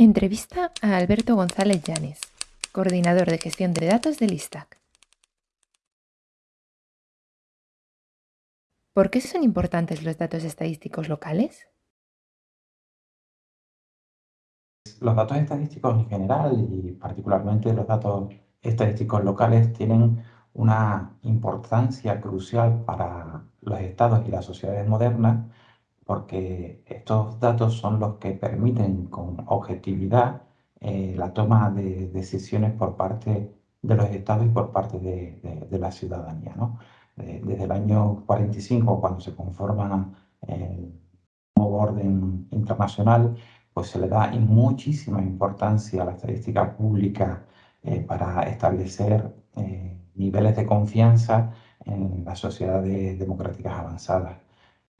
Entrevista a Alberto González Llanes, coordinador de gestión de datos del ISTAC. ¿Por qué son importantes los datos estadísticos locales? Los datos estadísticos en general y particularmente los datos estadísticos locales tienen una importancia crucial para los estados y las sociedades modernas porque estos datos son los que permiten con objetividad eh, la toma de decisiones por parte de los estados y por parte de, la ciudadanía. desde el año 45, cuando se conforma el nuevo orden internacional, pues se le da muchísima importancia a la estadística pública eh, para establecer eh, niveles de confianza en las sociedades democráticas avanzadas.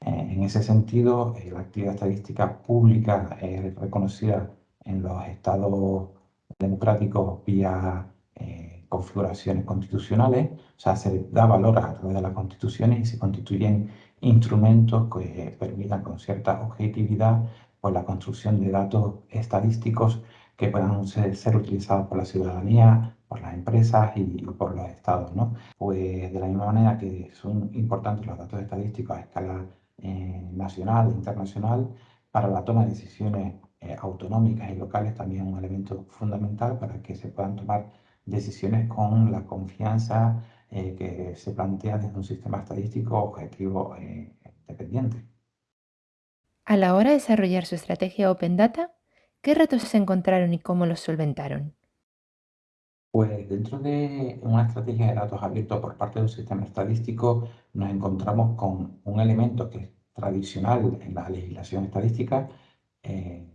Eh, en ese sentido, eh, la actividad estadística pública es reconocida en los estados democráticos vía eh, configuraciones constitucionales, o sea, se da valor a través de las constituciones y se constituyen instrumentos que permitan con cierta objetividad pues, la construcción de datos estadísticos que puedan ser, utilizados por la ciudadanía, por las empresas y, por los estados. ¿no? Pues de la misma manera que son importantes los datos estadísticos a escala nacional e internacional para la toma de decisiones eh, autonómicas y locales también un elemento fundamental para que se puedan tomar decisiones con la confianza eh, que se plantea desde un sistema estadístico objetivo dependiente. A la hora de desarrollar su estrategia Open Data, ¿qué retos se encontraron y cómo los solventaron? Pues dentro de una estrategia de datos abiertos por parte de un sistema estadístico nos encontramos con un elemento que es tradicional en la legislación estadística, eh,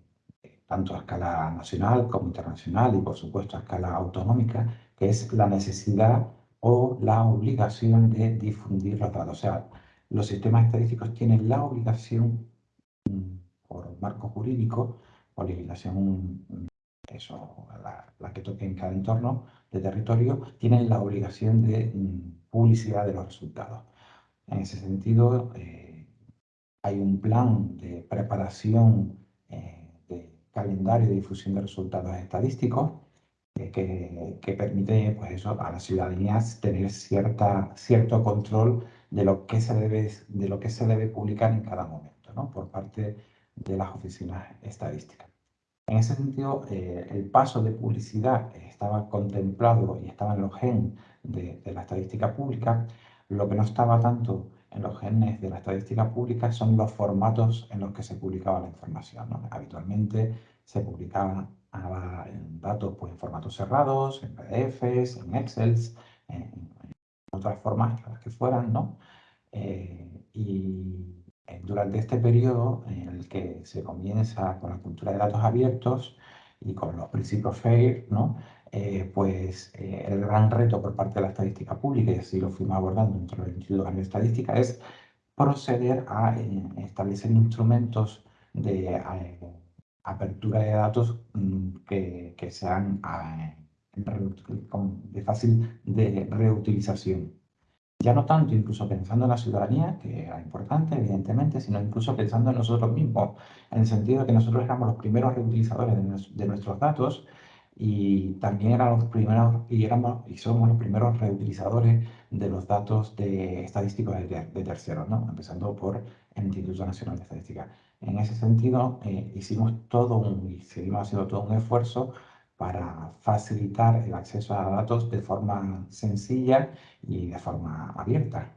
tanto a escala nacional como internacional y por supuesto a escala autonómica, que es la necesidad o la obligación de difundir los datos. O sea, los sistemas estadísticos tienen la obligación mm, por marco jurídico o legislación eso, la, que toque en cada entorno de territorio, tienen la obligación de mm, publicidad de los resultados. En ese sentido, eh, hay un plan de preparación eh, de calendario de difusión de resultados estadísticos eh, que, permite pues eso, a la ciudadanía tener cierta, cierto control de lo, que se debe, de lo que se debe publicar en cada momento ¿no? por parte de las oficinas estadísticas. En ese sentido, eh, el paso de publicidad estaba contemplado y estaba en los genes de, la estadística pública. Lo que no estaba tanto en los genes de la estadística pública son los formatos en los que se publicaba la información. Habitualmente se publicaban datos pues, en formatos cerrados, en PDFs, en Excel, en, otras formas que fueran, ¿no? Eh, y eh, durante este periodo en el que se comienza con la cultura de datos abiertos y con los principios FAIR, ¿no? Eh, pues eh, el gran reto por parte de la estadística pública, y así lo fuimos abordando dentro del Instituto de Estadística, es proceder a establecer instrumentos de apertura de datos mm, que, que, sean de fácil de reutilización ya no tanto incluso pensando en la ciudadanía, que era importante, evidentemente, sino incluso pensando en nosotros mismos, en el sentido de que nosotros éramos los primeros reutilizadores de, nuestros datos y también éramos los primeros y, éramos, y somos los primeros reutilizadores de los datos de estadísticos de, terceros, ¿no? empezando por el Instituto Nacional de Estadística. En ese sentido, eh, hicimos todo un, y seguimos haciendo todo un esfuerzo para facilitar el acceso a datos de forma sencilla y de forma abierta.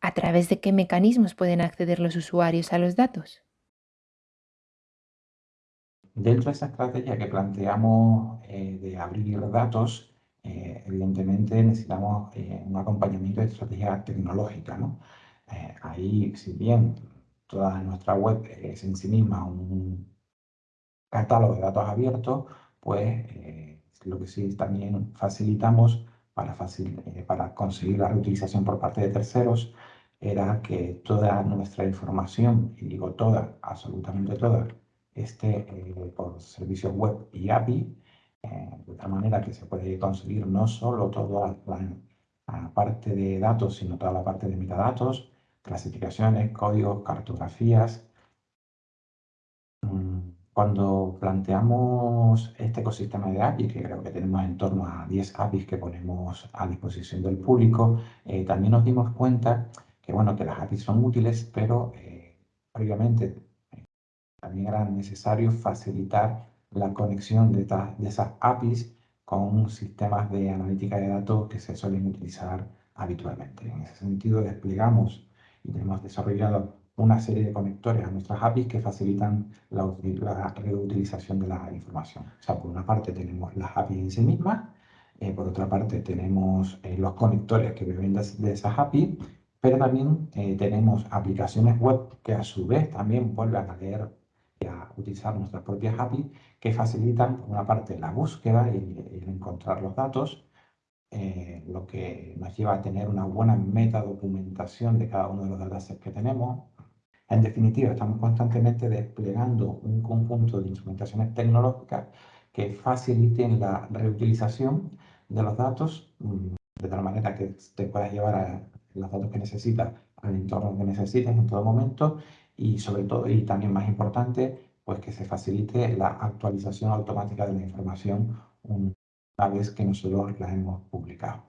¿A través de qué mecanismos pueden acceder los usuarios a los datos? Dentro de esa estrategia que planteamos eh, de abrir datos, eh, evidentemente necesitamos eh, un acompañamiento de estrategia tecnológica. ahí, si bien toda nuestra web es en sí misma un catálogo de datos abiertos, pues eh, lo que sí también facilitamos para, eh, para conseguir la reutilización por parte de terceros era que toda nuestra información, y digo toda, absolutamente toda, esté eh, por servicios web y API, de tal manera que se puede conseguir no solo toda la, parte de datos, sino toda la parte de metadatos, clasificaciones, códigos, cartografías, mm, Cuando planteamos este ecosistema de APIs, que creo que tenemos en torno a 10 APIs que ponemos a disposición del público, eh, también nos dimos cuenta que, bueno, que las APIs son útiles, pero eh, obviamente eh, también era necesario facilitar la conexión de, de esas APIs con sistemas de analítica de datos que se suelen utilizar habitualmente. En ese sentido, desplegamos y tenemos desarrollado una serie de conectores a nuestras APIs que facilitan la, reutilización de la información. O sea, por una parte tenemos las APIs en sí mismas, eh, por otra parte tenemos eh, los conectores que vienen de, esas APIs, pero también eh, tenemos aplicaciones web que a su vez también vuelven a leer y a utilizar nuestras propias APIs que facilitan, por una parte, la búsqueda y el encontrar los datos, lo que nos lleva a tener una buena metadocumentación de cada uno de los datasets que tenemos, en definitiva, estamos constantemente desplegando un conjunto de instrumentaciones tecnológicas que faciliten la reutilización de los datos mm, de tal manera que te puedas llevar a los datos que necesitas al entorno que necesites en todo momento y sobre todo, y también más importante, pues que se facilite la actualización automática de la información una vez que nosotros la hemos publicado.